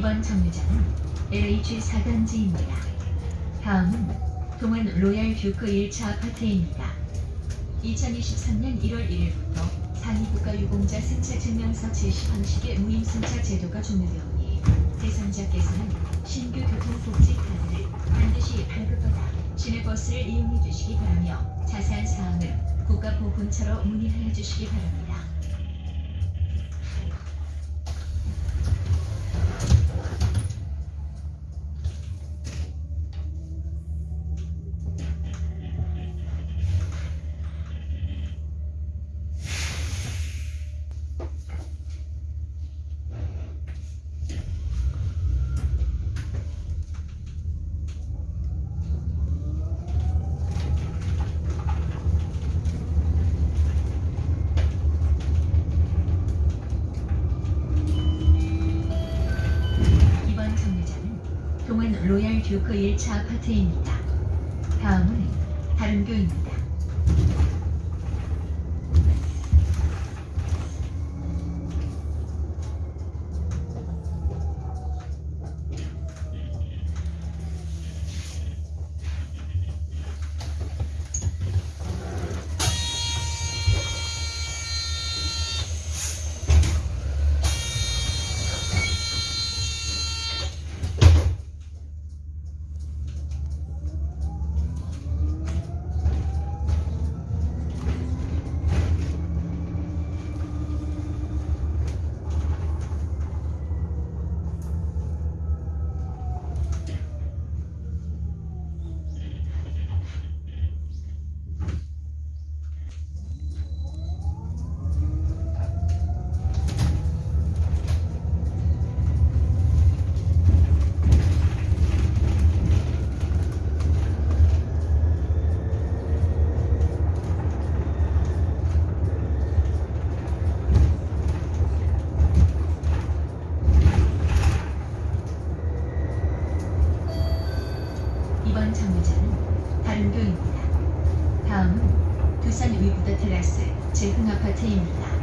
이번 정류장은 LH 4단지입니다. 다음은 동안 로얄 듀크 1차 아파트입니다. 2023년 1월 1일부터 상위 국가 유공자 승차 증명서 제시 방식의 무임 승차 제도가 종료되오니 대상자께서는 신규 교통복지 카드를 반드시 발급받아 시내버스를 이용해 주시기 바라며 자세한 사항은 국가보훈처로 문의하여 주시기 바랍니다. 동안 로얄 듀크 1차 아파트입니다. 다음은 다른 교입니다. 이번 정류장은 다른교입니다. 두산 위브더 테라스 재흥 아파트입니다.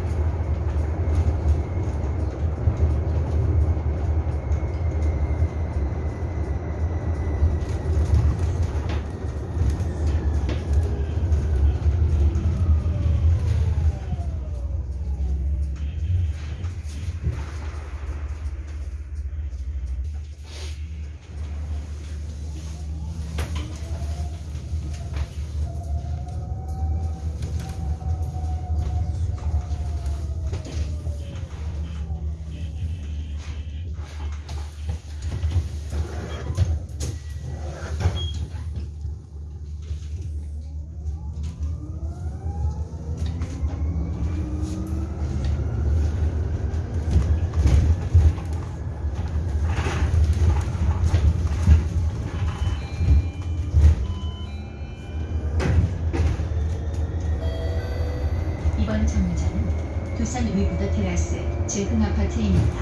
정류장은 두산 위브더 테라스 재흥 아파트입니다.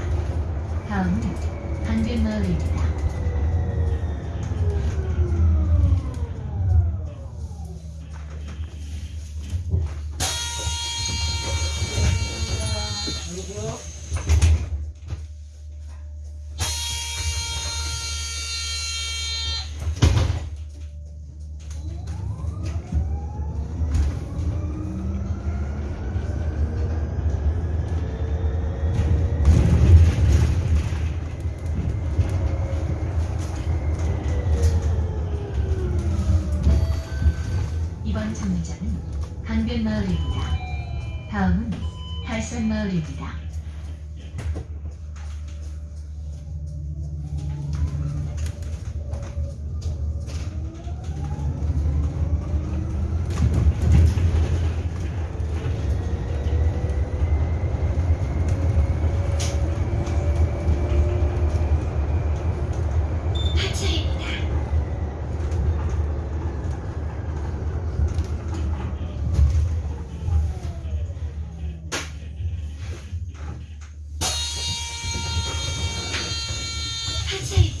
다음은 한변마을입니다. 강변마을입니다. 다음은 달산마을입니다. 하지.